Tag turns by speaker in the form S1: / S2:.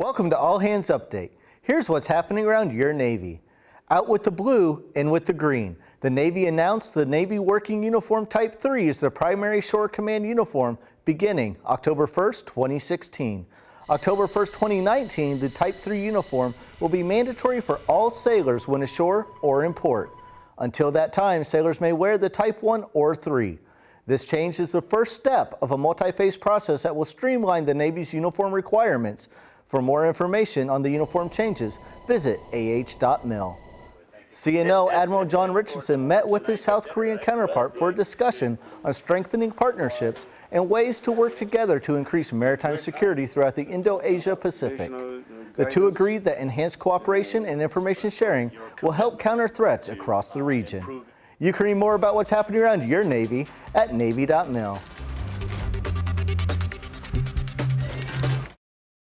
S1: Welcome to All Hands Update. Here's what's happening around your Navy. Out with the blue, in with the green. The Navy announced the Navy Working Uniform Type 3 is the primary shore command uniform beginning October 1st, 2016. October 1st, 2019, the Type 3 uniform will be mandatory for all sailors when ashore or in port. Until that time, sailors may wear the Type 1 or 3. This change is the first step of a multi-phase process that will streamline the Navy's uniform requirements. For more information on the uniform changes, visit ah.mil. CNO Admiral John Richardson met with his South Korean counterpart for a discussion on strengthening partnerships and ways to work together to increase maritime security throughout the Indo-Asia Pacific. The two agreed that enhanced cooperation and information sharing will help counter threats across the region. You can read more about what's happening around your Navy at Navy.mil.